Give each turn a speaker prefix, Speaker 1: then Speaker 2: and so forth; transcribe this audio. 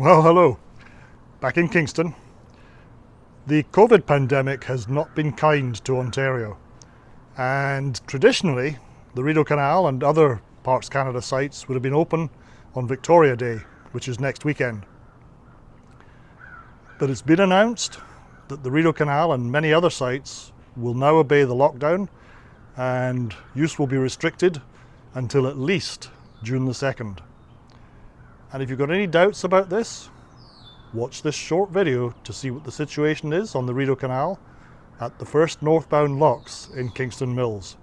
Speaker 1: Well, hello. Back in Kingston. The COVID pandemic has not been kind to Ontario. And traditionally, the Rideau Canal and other Parks Canada sites would have been open on Victoria Day, which is next weekend. But it's been announced that the Rideau Canal and many other sites will now obey the lockdown and use will be restricted until at least June the 2nd. And if you've got any doubts about this, watch this short video to see what the situation is on the Rideau Canal at the first northbound locks in Kingston Mills.